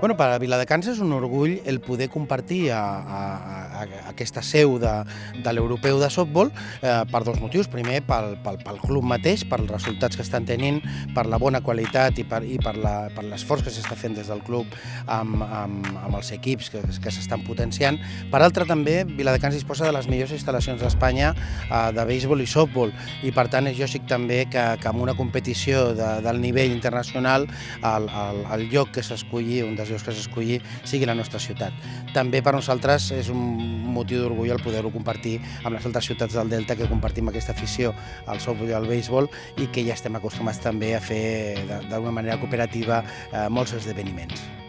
Bueno, per a Viladecans és un orgull el poder compartir a, a aquesta seu de, de l'europeu de softball eh, per dos motius. Primer, pel, pel, pel club mateix, pels resultats que estan tenint, per la bona qualitat i per, i per per l'esforç que s'està fent des del club amb, amb, amb els equips que, que s'estan potenciant. Per altra, també, Viladecans disposa de les millors instal·lacions d'Espanya eh, de béisbol i softball i, per tant, és lògic també que, que en una competició de, del nivell internacional el, el, el lloc que s'escolli, un dels llocs que s'escolli, sigui la nostra ciutat. També per nosaltres és un motiu d'orgull el poder-ho compartir amb les altres ciutats del Delta que compartim aquesta afició al softball i al béisbol i que ja estem acostumats també a fer d'una manera cooperativa eh, molts esdeveniments.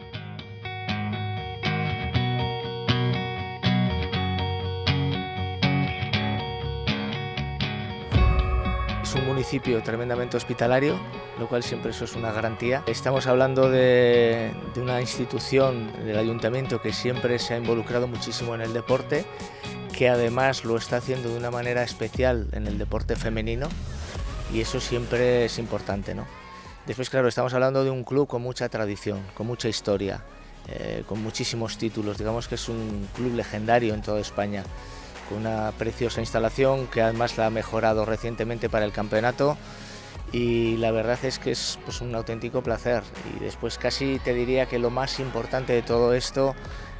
Es un municipio tremendamente hospitalario, lo cual siempre eso es una garantía. Estamos hablando de, de una institución del ayuntamiento que siempre se ha involucrado muchísimo en el deporte, que además lo está haciendo de una manera especial en el deporte femenino y eso siempre es importante. ¿no? Después, claro, estamos hablando de un club con mucha tradición, con mucha historia, eh, con muchísimos títulos. Digamos que es un club legendario en toda España con una preciosa instalación que además la ha mejorado recientemente para el campeonato y la verdad es que es pues, un auténtico placer y después casi te diría que lo más importante de todo esto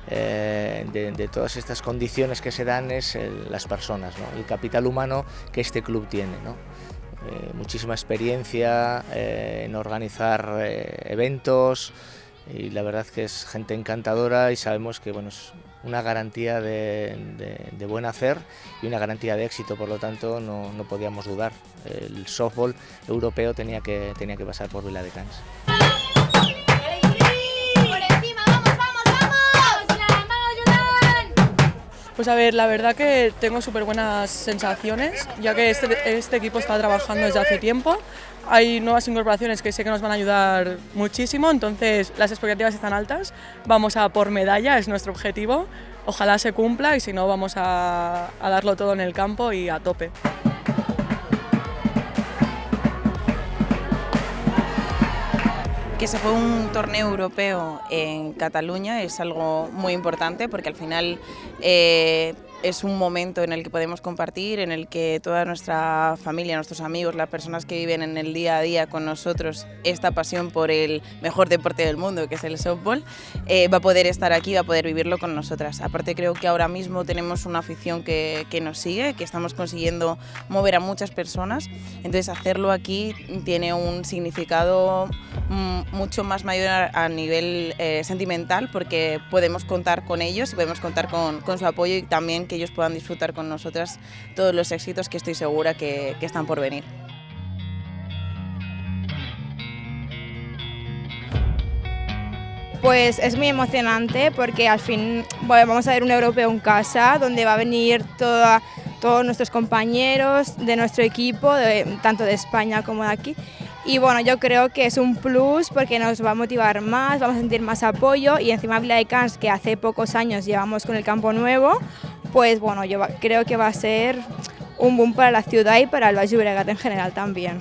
eh, de, de todas estas condiciones que se dan es el- las personas, ¿no? el capital humano que este club tiene. ¿no? Eh, muchísima experiencia eh, en organizar eh, eventos y la verdad que es gente encantadora y sabemos que bueno, es una garantía de, buen hacer y una garantía de éxito, por lo tanto no, no podíamos dudar. El softball europeo tenía que, tenía que pasar por Viladecans. Pues a ver, la verdad que tengo súper buenas sensaciones, ya que este, este equipo está trabajando desde hace tiempo. Hay nuevas incorporaciones que sé que nos van a ayudar muchísimo, entonces las expectativas están altas. Vamos a por medalla, es nuestro objetivo. Ojalá se cumpla y si no, vamos a, a darlo todo en el campo y a tope. Que se fue un torneo europeo en Cataluña es algo muy importante porque al final eh, es un momento en el que podemos compartir, en el que toda nuestra familia, nuestros amigos, las personas que viven en el día a día con nosotros esta pasión por el mejor deporte del mundo, que es el softball, eh, va a poder estar aquí, va a poder vivirlo con nosotras. Aparte creo que ahora mismo tenemos una afición que, que nos sigue, que estamos consiguiendo mover a muchas personas, entonces hacerlo aquí tiene un significado mm, mucho más mayor a, nivel eh, sentimental porque podemos contar con ellos y podemos contar con, con su apoyo y también que ellos puedan disfrutar con nosotras todos los éxitos que estoy segura que, están por venir. Pues es muy emocionante porque al fin bueno, vamos a ver un europeo en casa donde va a venir toda- todos nuestros compañeros de nuestro equipo, tanto de España como de aquí. Y bueno, yo creo que es un plus porque nos va a motivar más, vamos a sentir más apoyo y encima Vila de Cans, que hace pocos años llevamos con el campo nuevo, pues bueno, yo creo que va a ser un boom para la ciudad y para el Valle Llobregat en general también.